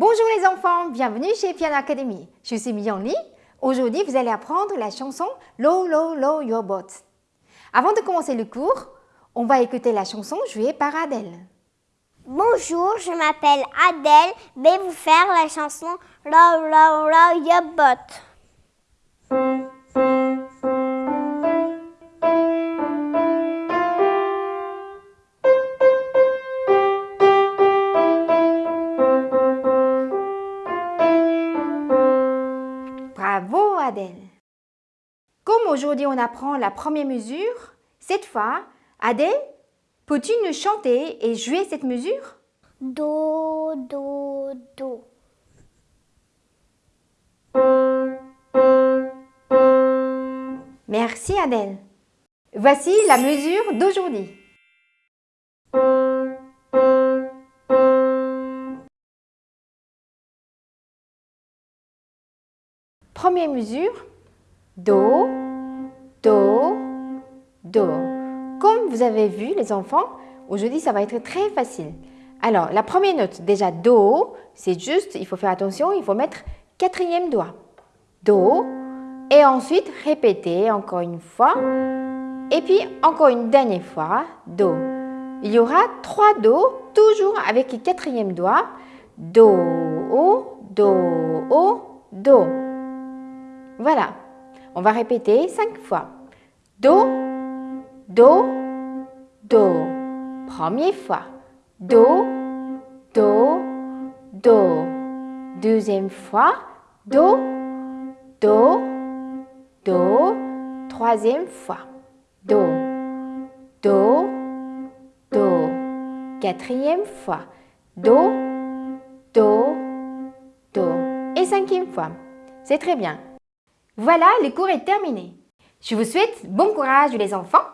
Bonjour les enfants, bienvenue chez Piano Academy. Je suis Myung Lee. Aujourd'hui, vous allez apprendre la chanson Low, Low, Low Your Boat. Avant de commencer le cours, on va écouter la chanson jouée par Adèle. Bonjour, je m'appelle Adèle. Je vais vous faire la chanson Low, Low, Low Your Boat. Adèle Comme aujourd'hui on apprend la première mesure, cette fois, Adèle, peux-tu nous chanter et jouer cette mesure? Do, do, do. Merci Adèle. Voici la mesure d'aujourd'hui. Première mesure, Do, Do, Do. Comme vous avez vu les enfants, aujourd'hui ça va être très facile. Alors la première note, déjà Do, c'est juste, il faut faire attention, il faut mettre quatrième doigt. Do, et ensuite répéter encore une fois, et puis encore une dernière fois, Do. Il y aura trois Do, toujours avec le quatrième doigt. Do, Do, Do. Voilà. On va répéter cinq fois. Do, Do, Do. Première fois. Do, Do, Do. Deuxième fois. Do, Do, Do. Troisième fois. Do, Do, Do. Quatrième fois. Do, Do, Do. Et cinquième fois. C'est très bien. Voilà, le cours est terminé. Je vous souhaite bon courage les enfants.